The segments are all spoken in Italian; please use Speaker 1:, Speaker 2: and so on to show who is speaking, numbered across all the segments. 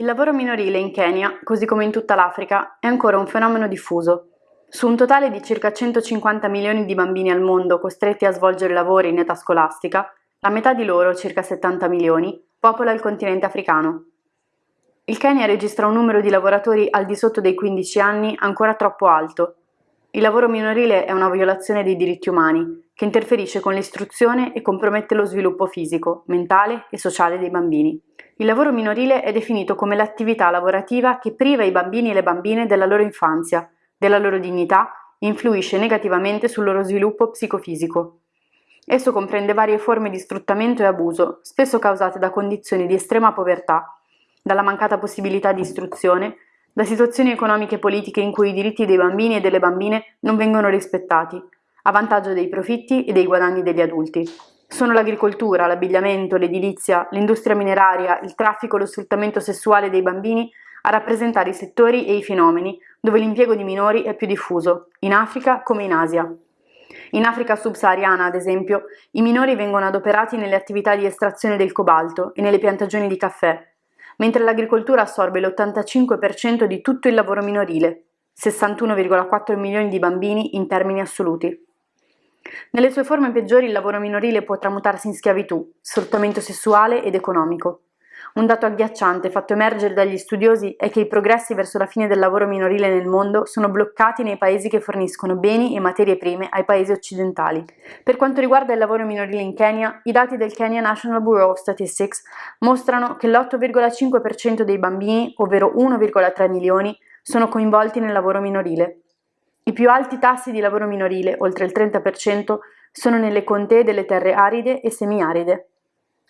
Speaker 1: Il lavoro minorile in Kenya, così come in tutta l'Africa, è ancora un fenomeno diffuso. Su un totale di circa 150 milioni di bambini al mondo costretti a svolgere lavori in età scolastica, la metà di loro, circa 70 milioni, popola il continente africano. Il Kenya registra un numero di lavoratori al di sotto dei 15 anni ancora troppo alto. Il lavoro minorile è una violazione dei diritti umani, che interferisce con l'istruzione e compromette lo sviluppo fisico, mentale e sociale dei bambini. Il lavoro minorile è definito come l'attività lavorativa che priva i bambini e le bambine della loro infanzia, della loro dignità e influisce negativamente sul loro sviluppo psicofisico. Esso comprende varie forme di sfruttamento e abuso, spesso causate da condizioni di estrema povertà, dalla mancata possibilità di istruzione, da situazioni economiche e politiche in cui i diritti dei bambini e delle bambine non vengono rispettati, a vantaggio dei profitti e dei guadagni degli adulti. Sono l'agricoltura, l'abbigliamento, l'edilizia, l'industria mineraria, il traffico e lo sfruttamento sessuale dei bambini a rappresentare i settori e i fenomeni dove l'impiego di minori è più diffuso, in Africa come in Asia. In Africa subsahariana, ad esempio, i minori vengono adoperati nelle attività di estrazione del cobalto e nelle piantagioni di caffè, mentre l'agricoltura assorbe l'85% di tutto il lavoro minorile, 61,4 milioni di bambini in termini assoluti. Nelle sue forme peggiori il lavoro minorile può tramutarsi in schiavitù, sfruttamento sessuale ed economico. Un dato agghiacciante fatto emergere dagli studiosi è che i progressi verso la fine del lavoro minorile nel mondo sono bloccati nei paesi che forniscono beni e materie prime ai paesi occidentali. Per quanto riguarda il lavoro minorile in Kenya, i dati del Kenya National Bureau of Statistics mostrano che l'8,5% dei bambini, ovvero 1,3 milioni, sono coinvolti nel lavoro minorile. I più alti tassi di lavoro minorile, oltre il 30%, sono nelle contee delle terre aride e semiaride.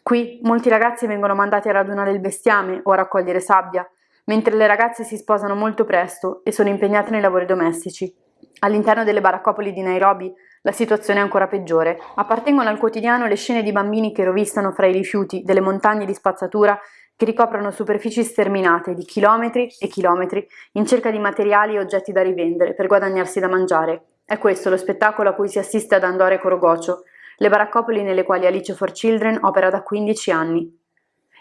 Speaker 1: Qui molti ragazzi vengono mandati a radunare il bestiame o a raccogliere sabbia, mentre le ragazze si sposano molto presto e sono impegnate nei lavori domestici. All'interno delle baraccopoli di Nairobi la situazione è ancora peggiore. Appartengono al quotidiano le scene di bambini che rovistano fra i rifiuti delle montagne di spazzatura che ricoprono superfici sterminate di chilometri e chilometri in cerca di materiali e oggetti da rivendere per guadagnarsi da mangiare. È questo lo spettacolo a cui si assiste ad Andore Corogocio, le baraccopoli nelle quali Alice for Children opera da 15 anni.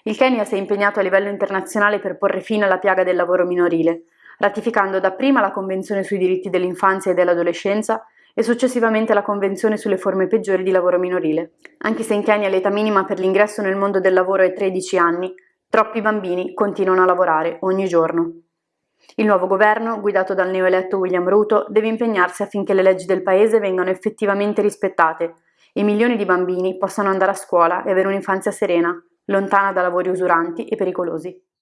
Speaker 1: Il Kenya si è impegnato a livello internazionale per porre fine alla piaga del lavoro minorile, ratificando dapprima la Convenzione sui diritti dell'infanzia e dell'adolescenza e successivamente la Convenzione sulle forme peggiori di lavoro minorile. Anche se in Kenya l'età minima per l'ingresso nel mondo del lavoro è 13 anni, Troppi bambini continuano a lavorare ogni giorno. Il nuovo governo, guidato dal neoeletto William Ruto, deve impegnarsi affinché le leggi del paese vengano effettivamente rispettate e milioni di bambini possano andare a scuola e avere un'infanzia serena, lontana da lavori usuranti e pericolosi.